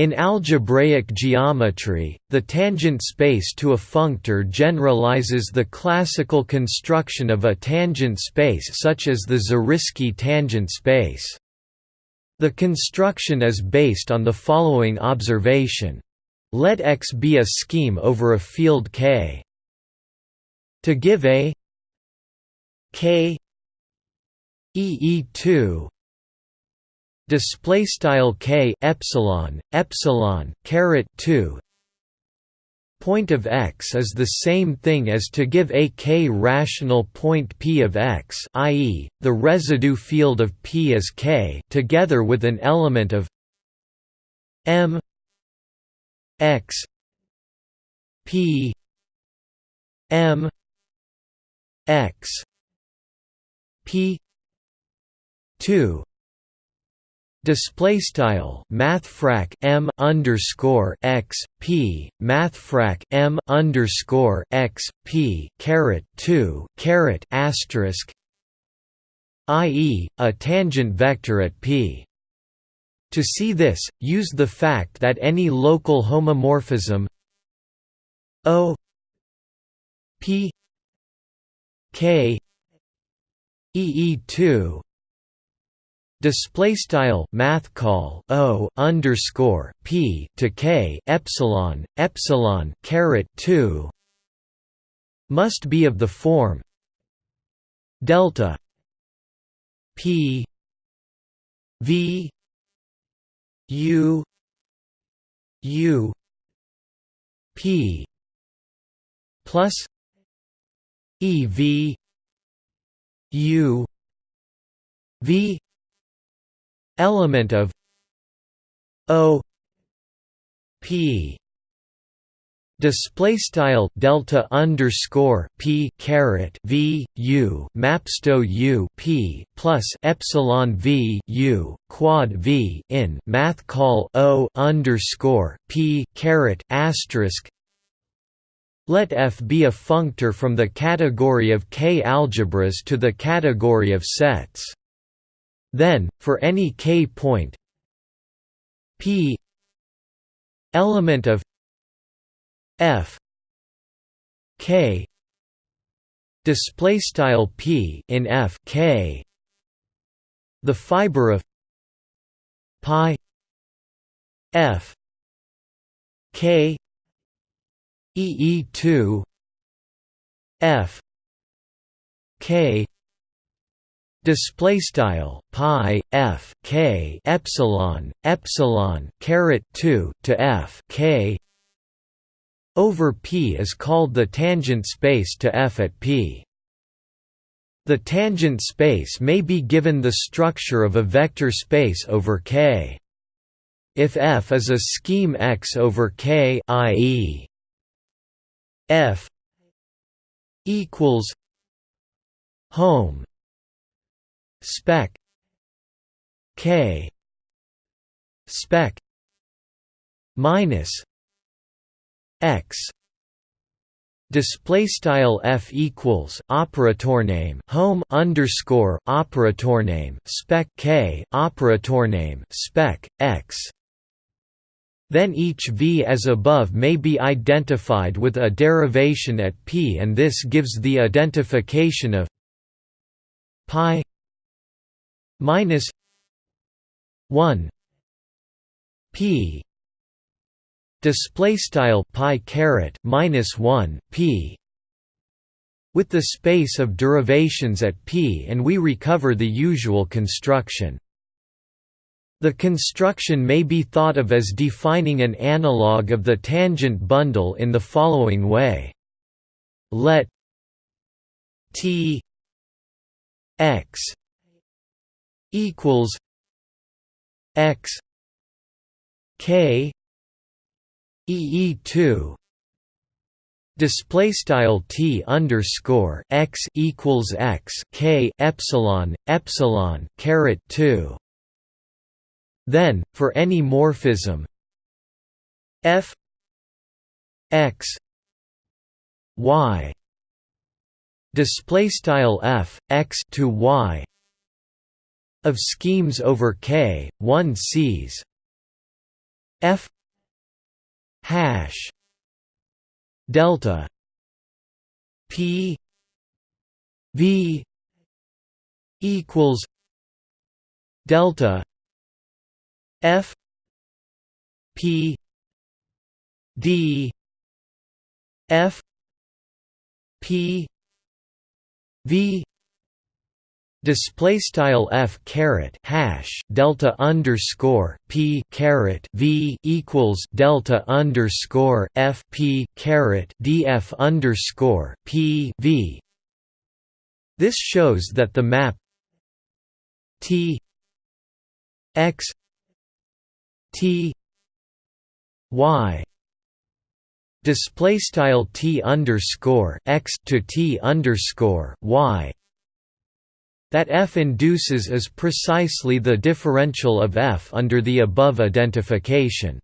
In algebraic geometry, the tangent space to a functor generalizes the classical construction of a tangent space such as the Zariski tangent space. The construction is based on the following observation. Let X be a scheme over a field K. To give a K EE2 display style K epsilon epsilon caret 2 point of x is the same thing as to give a k rational point p of x i.e., the residue field of p is k together with an element of m x p m x p 2 display style mathfrak m underscore x p mathfrak m underscore x p caret 2 caret asterisk i.e. a tangent vector at p to see this use the fact that any local homomorphism o p k EE2 display style math call o underscore p to k epsilon epsilon caret 2 must be of the form delta p v u u p plus e v u v element of o p display style delta underscore p caret v u mapsto u p plus epsilon v u quad v in math call o underscore p caret asterisk let F be a functor from the category of K algebras to the category of sets. Then, for any K point P element of F K display style P in F K the fiber of pi F K EE2 F K display style pi f k epsilon epsilon caret 2 to f k. Over p is called the tangent space to f at p. The tangent space may be given the structure of a vector space over k. If f is a scheme x over k i.e F equals home spec K spec minus X. Display style f equals operator name home underscore operator name spec k operator name spec x. Then each v as above may be identified with a derivation at p and this gives the identification of pi minus 1 p. Display style pi caret minus 1 p. With the space of derivations at p and we recover the usual construction. The construction may be thought of as defining an analog of the tangent bundle in the following way. Let T x equals x k ee2 display style t underscore x equals x k epsilon epsilon caret 2 then, for any morphism f x y. Display style f x to y of schemes over k, one sees f hash delta p v equals delta f p d f p v Display style f caret hash delta underscore p caret v equals delta underscore f p caret df underscore p v. This shows that the map t x t y display style t underscore x to t underscore y that f induces is precisely the differential of f under the above identification.